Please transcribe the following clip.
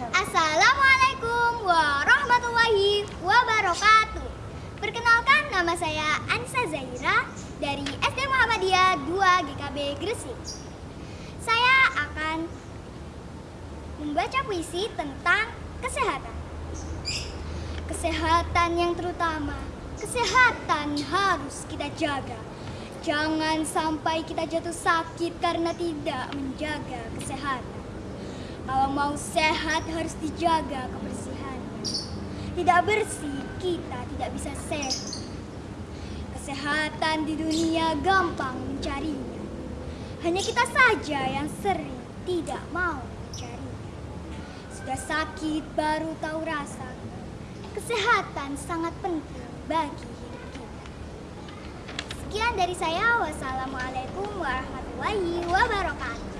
Assalamualaikum warahmatullahi wabarakatuh. Perkenalkan nama saya Anissa Zaira dari SD Muhammadiyah 2 GKB Gresik. Saya akan membaca puisi tentang kesehatan. Kesehatan yang terutama, kesehatan harus kita jaga. Jangan sampai kita jatuh sakit karena tidak menjaga. Kalau mau sehat harus dijaga kebersihannya. Tidak bersih, kita tidak bisa sehat. Kesehatan di dunia gampang mencarinya. Hanya kita saja yang sering tidak mau mencarinya. Sudah sakit baru tahu rasa. Kesehatan sangat penting bagi hidup kita. Sekian dari saya. Wassalamualaikum warahmatullahi wabarakatuh.